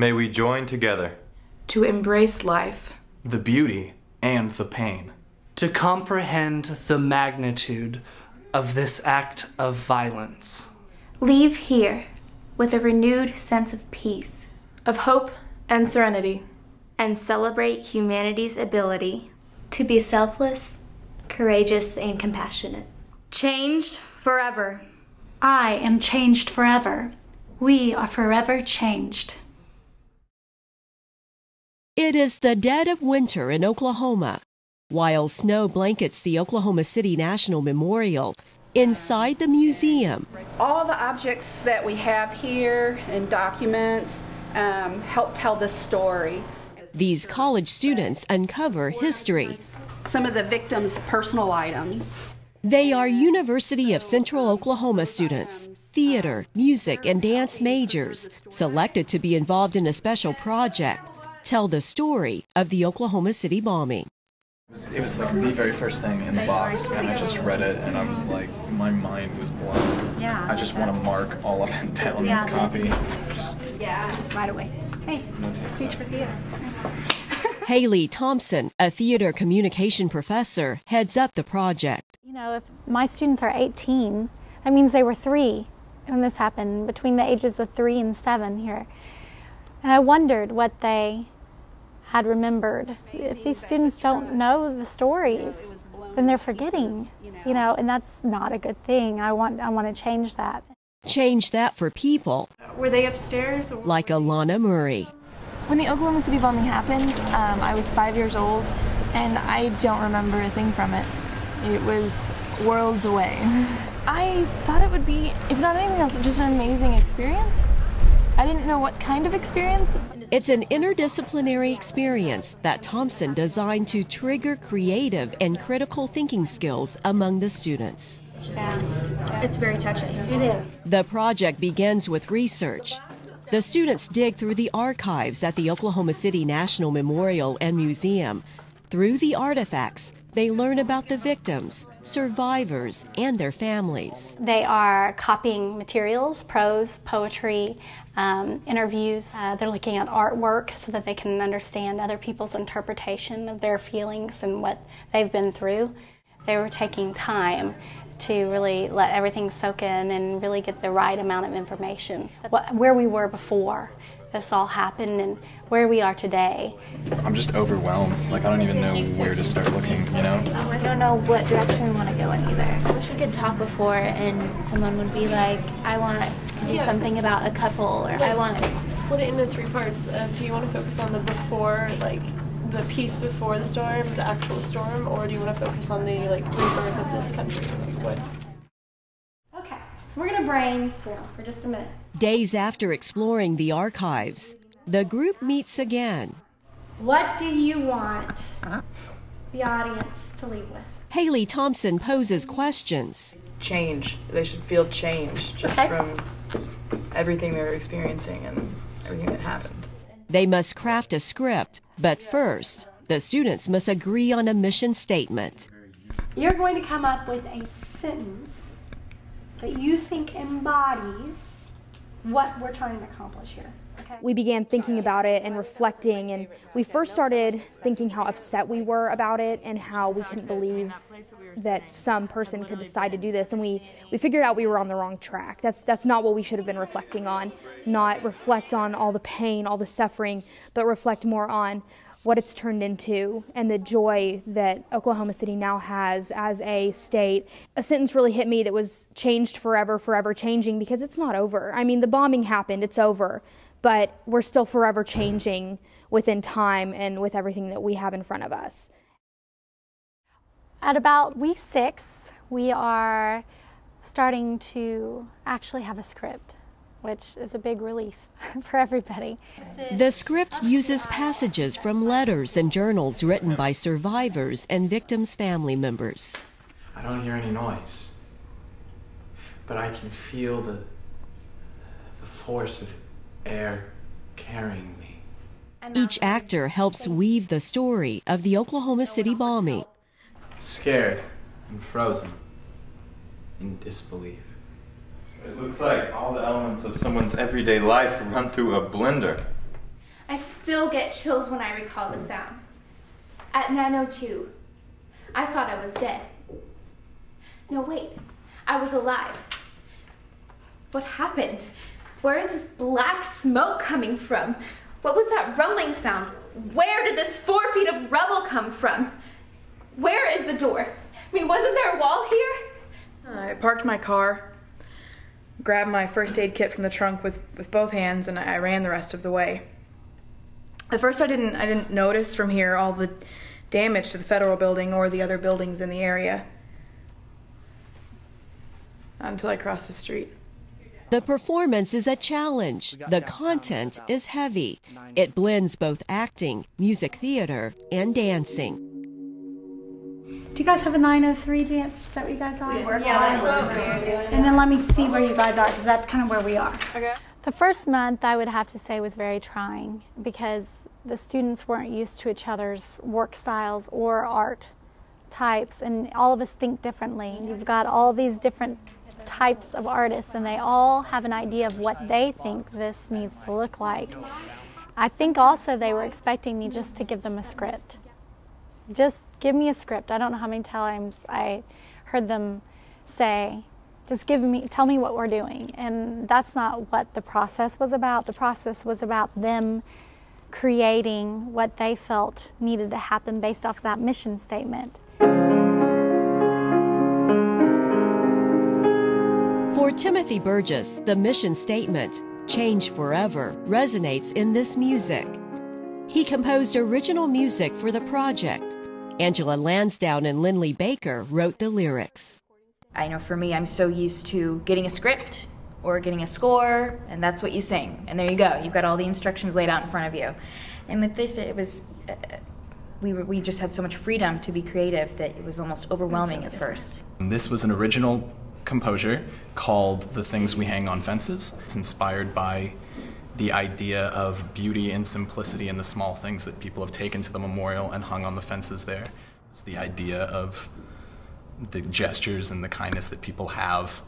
May we join together to embrace life, the beauty and the pain, to comprehend the magnitude of this act of violence. Leave here with a renewed sense of peace, of hope and serenity, and celebrate humanity's ability to be selfless, courageous, and compassionate. Changed forever. I am changed forever. We are forever changed. It is the dead of winter in Oklahoma. While snow blankets the Oklahoma City National Memorial, inside the museum, all the objects that we have here and documents um, help tell the story. These college students uncover history. Some of the victims' personal items. They are University of Central Oklahoma students, theater, music, and dance majors, selected to be involved in a special project tell the story of the Oklahoma City bombing. It was like the very first thing in the box, and I just read it, and I was like, my mind was blown. Yeah. I just want to mark all up and down Yeah. this copy. Just Yeah, right away. Hey, speech for theater. Haley Thompson, a theater communication professor, heads up the project. You know, if my students are 18, that means they were three when this happened, between the ages of three and seven here. And I wondered what they had remembered. If these students don't know the stories, then they're forgetting, you know, and that's not a good thing. I want, I want to change that. Change that for people Were they upstairs? Or like Alana Murray. When the Oklahoma City bombing happened, um, I was five years old, and I don't remember a thing from it. It was worlds away. I thought it would be, if not anything else, just an amazing experience. I didn't know what kind of experience. It's an interdisciplinary experience that Thompson designed to trigger creative and critical thinking skills among the students. It's very touching. It is. The project begins with research. The students dig through the archives at the Oklahoma City National Memorial and Museum. Through the artifacts, they learn about the victims, survivors, and their families. They are copying materials, prose, poetry, um, interviews. Uh, they're looking at artwork so that they can understand other people's interpretation of their feelings and what they've been through. They were taking time to really let everything soak in and really get the right amount of information. Where we were before this all happened and where we are today. I'm just overwhelmed. Like, I don't even know where to start looking, you know? I don't know what direction we want to go in either. I wish we could talk before and someone would be like, I want to do something about a couple, or I want. To... Split it into three parts. Uh, do you want to focus on the before, like the piece before the storm, the actual storm, or do you want to focus on the like rebirth of this country? Like what? Okay, so we're going to brainstorm for just a minute. Days after exploring the archives, the group meets again. What do you want the audience to leave with? Haley Thompson poses questions. change. They should feel change just Okay. from everything they're experiencing and everything that happened. They must craft a script, but first, the students must agree on a mission statement. You're going to come up with a sentence that you think embodies what we're trying to accomplish here. Okay? We began thinking about it and reflecting, and we first started thinking how upset we were about it and how we couldn't believe that some person could decide to do this. And we, we figured out we were on the wrong track. That's, that's not what we should have been reflecting on. Not reflect on all the pain, all the suffering, but reflect more on what it's turned into and the joy that Oklahoma City now has as a state. A sentence really hit me that was changed forever, forever changing because it's not over. I mean, the bombing happened, it's over, but we're still forever changing within time and with everything that we have in front of us. At about week six, we are starting to actually have a script, which is a big relief for everybody. The script uses passages from letters and journals written by survivors and victims' family members. I don't hear any noise, but I can feel the the force of air carrying me. Each um, actor helps weave the story of the Oklahoma City bombing. Scared and frozen in disbelief. It looks like all the elements of someone's everyday life run through a blender. I still get chills when I recall the sound. At 9.02, I thought I was dead. No, wait, I was alive. What happened? Where is this black smoke coming from? What was that rumbling sound? Where did this four feet of rubble come from? Where is the door? I mean, wasn't there a wall here? I parked my car, grabbed my first aid kit from the trunk with, with both hands, and I ran the rest of the way. At first, I didn't I didn't notice from here all the damage to the federal building or the other buildings in the area until I crossed the street. The performance is a challenge. The content is heavy. It blends both acting, music theater, and dancing. Do you guys have a 903 dance? Is that what you guys are? Yeah, that's what we're doing. And then let me see where you guys are, because that's kind of where we are. Okay. The first month, I would have to say, was very trying because the students weren't used to each other's work styles or art types, and all of us think differently. You've got all these different types of artists, and they all have an idea of what they think this needs to look like. I think also they were expecting me just to give them a script. Just give me a script. I don't know how many times I heard them say, just give me, tell me what we're doing. And that's not what the process was about. The process was about them creating what they felt needed to happen based off that mission statement. For Timothy Burgess, the mission statement, Change Forever, resonates in this music. He composed original music for the project. Angela Lansdowne and Lindley Baker wrote the lyrics. I know for me, I'm so used to getting a script or getting a score, and that's what you sing. And there you go. You've got all the instructions laid out in front of you. And with this, it was. Uh, we, were, we just had so much freedom to be creative that it was almost overwhelming at first. This was an original composure called The Things We Hang on Fences. It's inspired by the idea of beauty and simplicity in the small things that people have taken to the memorial and hung on the fences there. It's the idea of the gestures and the kindness that people have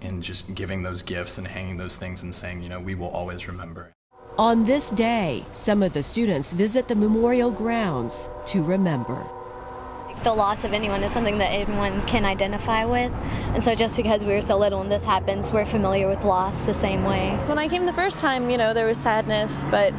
in just giving those gifts and hanging those things and saying, you know, we will always remember. On this day, some of the students visit the memorial grounds to remember. The loss of anyone is something that anyone can identify with. And so just because we were so little and this happens, we're familiar with loss the same way. So when I came the first time, you know, there was sadness, but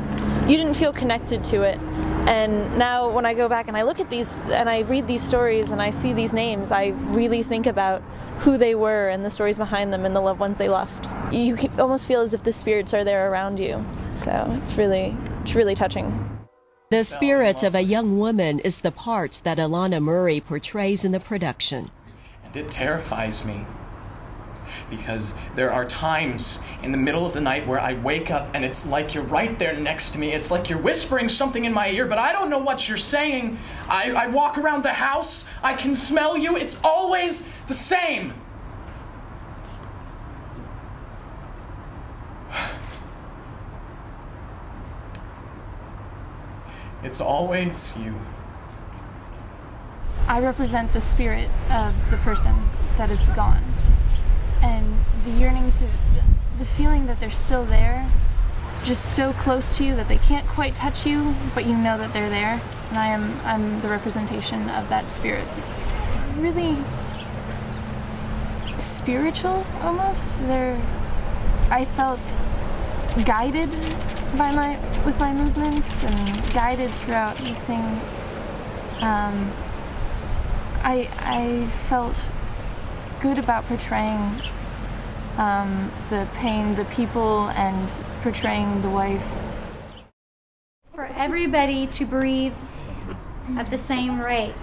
you didn't feel connected to it. And now when I go back and I look at these and I read these stories and I see these names, I really think about who they were and the stories behind them and the loved ones they left. You almost feel as if the spirits are there around you. So it's really, it's really touching. The spirit of a young woman is the part that Alana Murray portrays in the production. And it terrifies me because there are times in the middle of the night where I wake up and it's like you're right there next to me. It's like you're whispering something in my ear, but I don't know what you're saying. I, I walk around the house, I can smell you. It's always the same. It's always you. I represent the spirit of the person that is gone. And the yearning to, the feeling that they're still there, just so close to you that they can't quite touch you, but you know that they're there. And I am, I'm the representation of that spirit. Really spiritual almost. They're, I felt guided by my with my movements and guided throughout the thing. Um, I I felt good about portraying um, the pain, the people, and portraying the wife. For everybody to breathe at the same rate.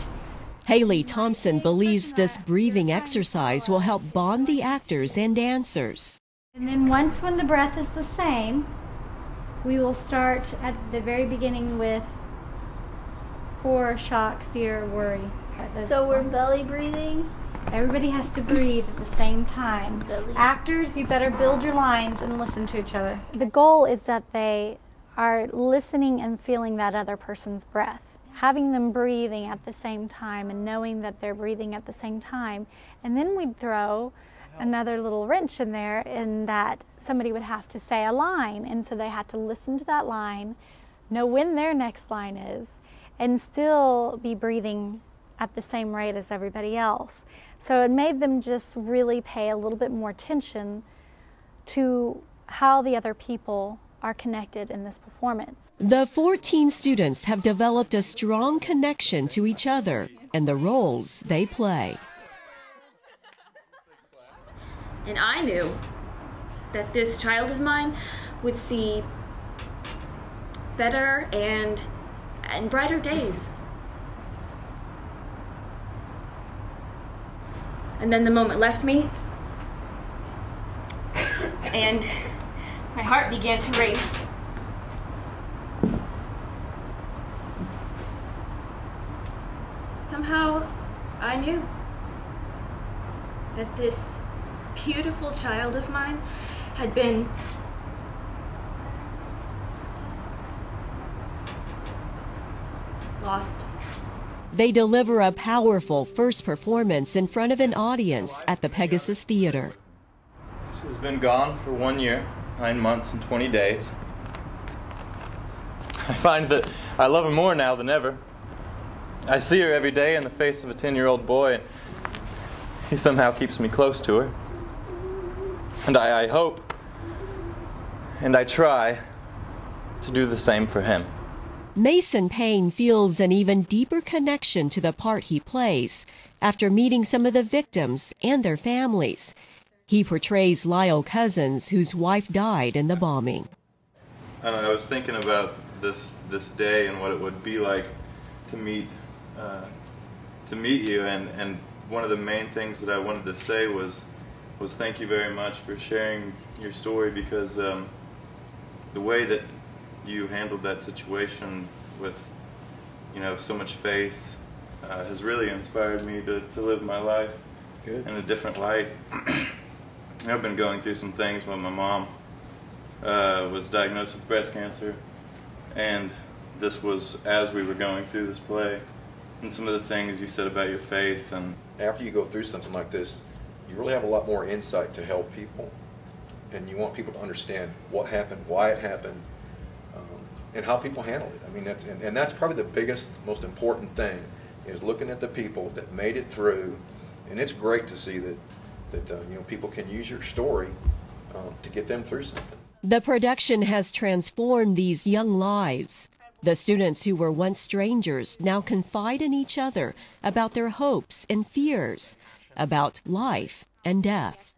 Haley Thompson believes this breathing exercise will help bond the actors and dancers. And then once when the breath is the same, we will start at the very beginning with horror, shock, fear, worry. So we're belly breathing? Everybody has to breathe at the same time. Belly. Actors, you better build your lines and listen to each other. The goal is that they are listening and feeling that other person's breath. Having them breathing at the same time and knowing that they're breathing at the same time. And then we'd throw another little wrench in there in that somebody would have to say a line, and so they had to listen to that line, know when their next line is, and still be breathing at the same rate as everybody else. So it made them just really pay a little bit more attention to how the other people are connected in this performance. The 14 students have developed a strong connection to each other and the roles they play. And I knew that this child of mine would see better and and brighter days. And then the moment left me, and my heart began to race. Somehow, I knew that this beautiful child of mine had been lost. They deliver a powerful first performance in front of an audience at the Pegasus Theater. She's been gone for one year, nine months, and 20 days. I find that I love her more now than ever. I see her every day in the face of a 10 year old boy, and he somehow keeps me close to her. And I, I hope and I try to do the same for him. Mason Payne feels an even deeper connection to the part he plays after meeting some of the victims and their families. He portrays Lyle Cousins, whose wife died in the bombing. I was thinking about this this day and what it would be like to meet uh, to meet you, and, and one of the main things that I wanted to say was was thank you very much for sharing your story because um, the way that you handled that situation with you know so much faith uh, has really inspired me to, to live my life Good. in a different light. I've been going through some things when my mom uh, was diagnosed with breast cancer, and this was as we were going through this play, and some of the things you said about your faith and after you go through something like this, you really have a lot more insight to help people, and you want people to understand what happened, why it happened, and how people handled it. I mean, that's and, and that's probably the biggest, most important thing is looking at the people that made it through, and it's great to see that that uh, you know people can use your story um, to get them through something. The production has transformed these young lives. The students who were once strangers now confide in each other about their hopes and fears, about life and death.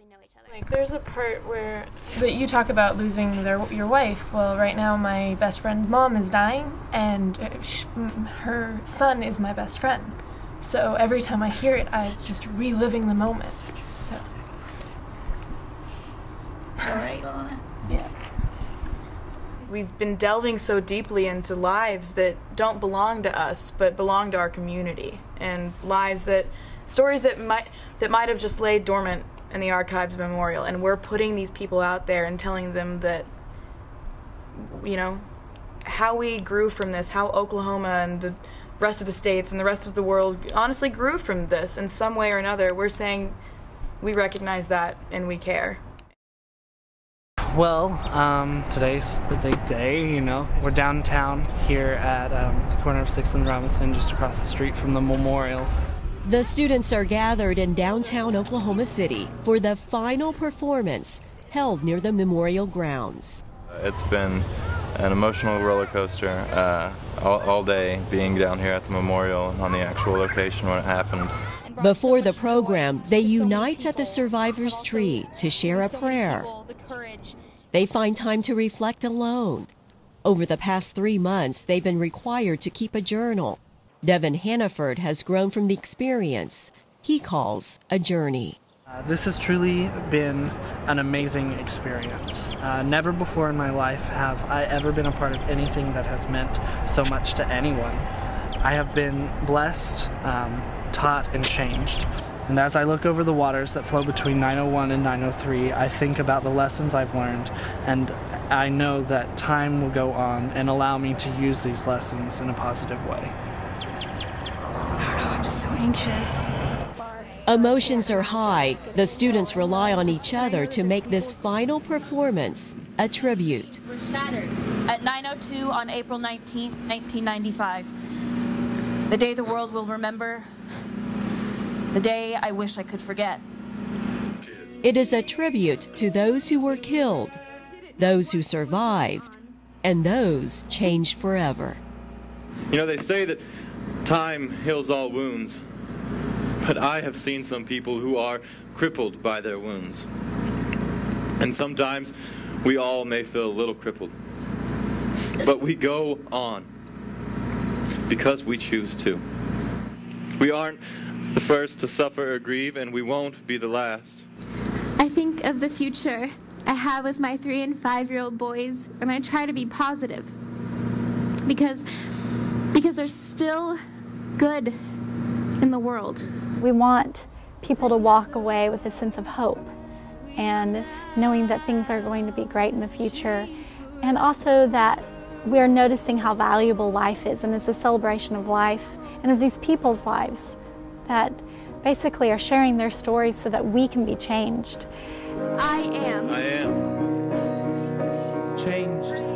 Like there's a part where that you talk about losing their your wife. Well, right now my best friend's mom is dying, and uh, sh- her son is my best friend. So every time I hear it, I, it's just reliving the moment. So. All right. Yeah. We've been delving so deeply into lives that don't belong to us, but belong to our community, and lives that, stories that might that might have just laid dormant in the archives memorial, and we're putting these people out there and telling them that, you know, how we grew from this, how Oklahoma and the rest of the states and the rest of the world honestly grew from this in some way or another. We're saying we recognize that and we care. Well, um, today's the big day, you know. We're downtown here at um, the corner of 6th and Robinson, just across the street from the memorial. The students are gathered in downtown Oklahoma City for the final performance held near the memorial grounds. It's been an emotional roller coaster uh, all, all day being down here at the memorial and on the actual location when it happened. Before the program, they unite at the survivor's tree to share a prayer. They find time to reflect alone. Over the past three months, they've been required to keep a journal. Devin Hannaford has grown from the experience he calls a journey. Uh, this has truly been an amazing experience. Uh, never before in my life have I ever been a part of anything that has meant so much to anyone. I have been blessed, um, taught, and changed. And as I look over the waters that flow between 901 and 903, I think about the lessons I've learned, and I know that time will go on and allow me to use these lessons in a positive way. I don't know, I'm just so anxious. Emotions are high. The students rely on each other to make this final performance a tribute. Was shattered at 9:02 on April 19, 1995. The day the world will remember. The day I wish I could forget. It is a tribute to those who were killed, those who survived, and those changed forever. You know, they say that time heals all wounds, but I have seen some people who are crippled by their wounds. And sometimes we all may feel a little crippled, but we go on because we choose to. We aren't the first to suffer or grieve, and we won't be the last. I think of the future I have with my three and five year old boys, and I try to be positive because because there's still good in the world. We want people to walk away with a sense of hope and knowing that things are going to be great in the future, and also that we're noticing how valuable life is, and it's a celebration of life and of these people's lives that basically are sharing their stories so that we can be changed. I am. I am. Changed.